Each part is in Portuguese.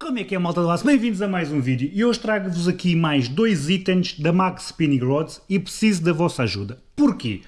Como é que é malta do aço? Bem-vindos a mais um vídeo e hoje trago-vos aqui mais dois itens da Max Spinning Rods e preciso da vossa ajuda. Porquê?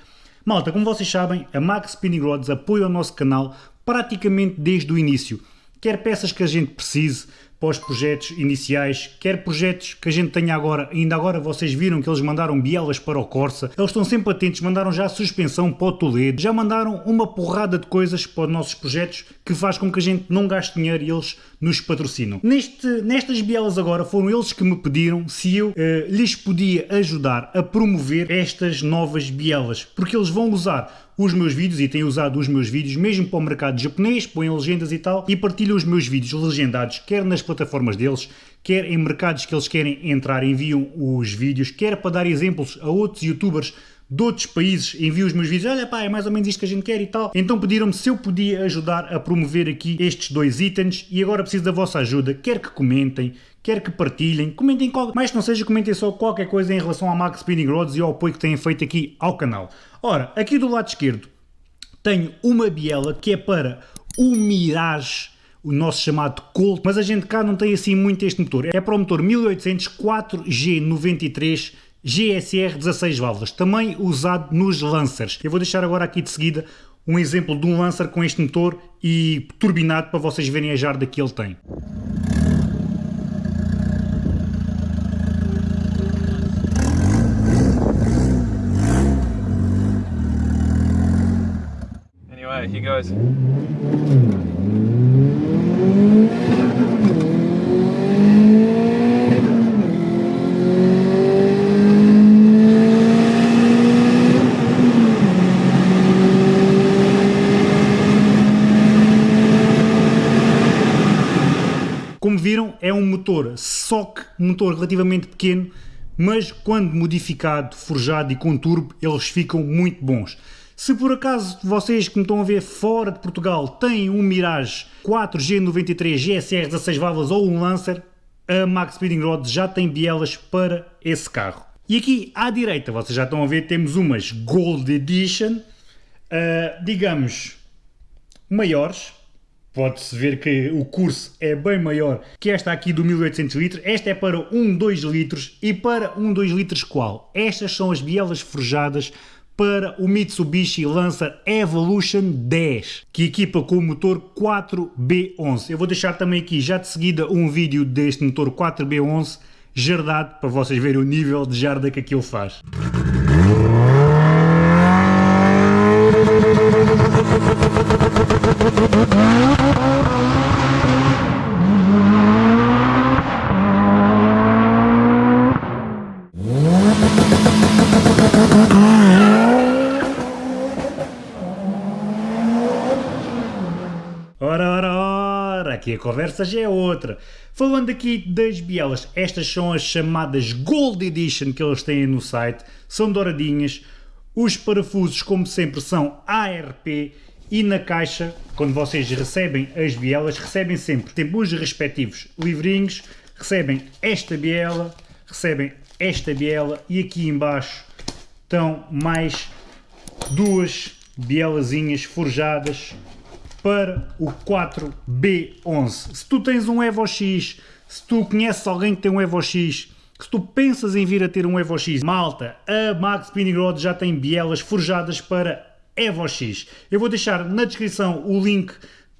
Malta, como vocês sabem, a Max Spinning Rods apoia o nosso canal praticamente desde o início. Quer peças que a gente precise, para os projetos iniciais, quer projetos que a gente tenha agora, ainda agora vocês viram que eles mandaram bielas para o Corsa, eles estão sempre atentos, mandaram já a suspensão para o Toledo, já mandaram uma porrada de coisas para os nossos projetos que faz com que a gente não gaste dinheiro e eles nos patrocinam. Neste, nestas bielas agora foram eles que me pediram se eu eh, lhes podia ajudar a promover estas novas bielas, porque eles vão usar os meus vídeos e têm usado os meus vídeos mesmo para o mercado japonês, põem legendas e tal, e partilham os meus vídeos legendados, quer nas plataformas deles, quer em mercados que eles querem entrar, enviam os vídeos, quer para dar exemplos a outros youtubers de outros países, envio os meus vídeos, olha pá, é mais ou menos isto que a gente quer e tal. Então pediram-me se eu podia ajudar a promover aqui estes dois itens e agora preciso da vossa ajuda, quer que comentem, quer que partilhem, comentem, qualquer, mais que não seja, comentem só qualquer coisa em relação à Max Spinning Rods e ao apoio que têm feito aqui ao canal. Ora, aqui do lado esquerdo tenho uma biela que é para o Mirage o nosso chamado Colt, mas a gente cá não tem assim muito este motor. É para o motor 1800 4G93 GSR 16 válvulas, também usado nos Lancers. Eu vou deixar agora aqui de seguida um exemplo de um Lancer com este motor e turbinado para vocês verem a jarda que ele tem. Anyway, here goes. Como viram, é um motor SOC, um motor relativamente pequeno, mas quando modificado, forjado e com turbo, eles ficam muito bons. Se por acaso vocês que me estão a ver fora de Portugal têm um Mirage 4G93 GSR 16 válvulas ou um Lancer, a Max Speeding Rods já tem bielas para esse carro. E aqui à direita, vocês já estão a ver, temos umas Gold Edition, uh, digamos, maiores, Pode-se ver que o curso é bem maior que esta aqui do 1800 litros. Esta é para um 2 litros e para um 2 litros qual? Estas são as bielas forjadas para o Mitsubishi Lancer Evolution 10, que equipa com o motor 4B11. Eu vou deixar também aqui já de seguida um vídeo deste motor 4B11 jardado para vocês verem o nível de jarda que aquilo faz. Ora, ora, aqui a conversa já é outra. Falando aqui das bielas, estas são as chamadas Gold Edition que eles têm no site, são douradinhas, os parafusos como sempre são ARP e na caixa, quando vocês recebem as bielas, recebem sempre, tem os respectivos livrinhos, recebem esta biela, recebem esta biela e aqui embaixo estão mais duas bielazinhas forjadas para o 4B11. Se tu tens um Evo X, se tu conheces alguém que tem um Evo X, se tu pensas em vir a ter um Evo X, malta, a Max Spinning já tem bielas forjadas para Evo X. Eu vou deixar na descrição o link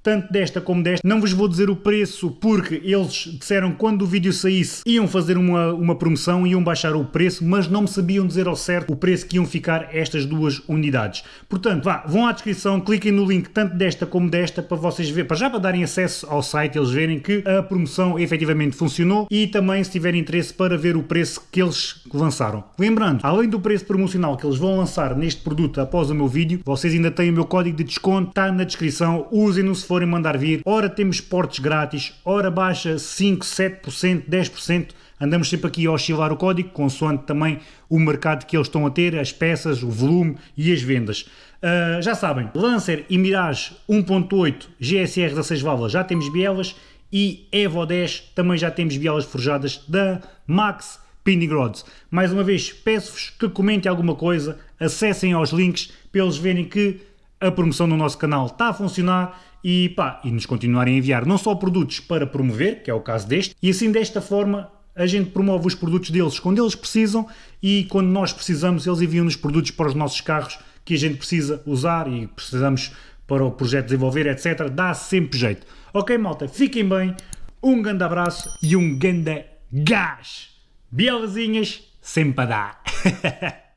tanto desta como desta. Não vos vou dizer o preço porque eles disseram que quando o vídeo saísse iam fazer uma, uma promoção, iam baixar o preço, mas não me sabiam dizer ao certo o preço que iam ficar estas duas unidades. Portanto, vá, vão à descrição, cliquem no link tanto desta como desta para vocês verem, para já para darem acesso ao site, eles verem que a promoção efetivamente funcionou e também se tiverem interesse para ver o preço que eles lançaram. Lembrando, além do preço promocional que eles vão lançar neste produto após o meu vídeo, vocês ainda têm o meu código de desconto, está na descrição, usem-no se forem mandar vir, ora temos portes grátis, ora baixa 5, 7%, 10%, andamos sempre aqui a oscilar o código, consoante também o mercado que eles estão a ter, as peças, o volume e as vendas. Uh, já sabem, Lancer e Mirage 1.8 GSR 16 válvulas já temos bielas e Evo 10 também já temos bielas forjadas da Max Pinning Rods. Mais uma vez, peço-vos que comentem alguma coisa, acessem aos links para eles verem que a promoção no nosso canal está a funcionar e, pá, e nos continuarem a enviar não só produtos para promover, que é o caso deste, e assim desta forma a gente promove os produtos deles quando eles precisam e quando nós precisamos eles enviam-nos produtos para os nossos carros que a gente precisa usar e precisamos para o projeto desenvolver, etc. Dá sempre jeito. Ok, malta, fiquem bem, um grande abraço e um grande gás. Bielazinhas, sempre a dar.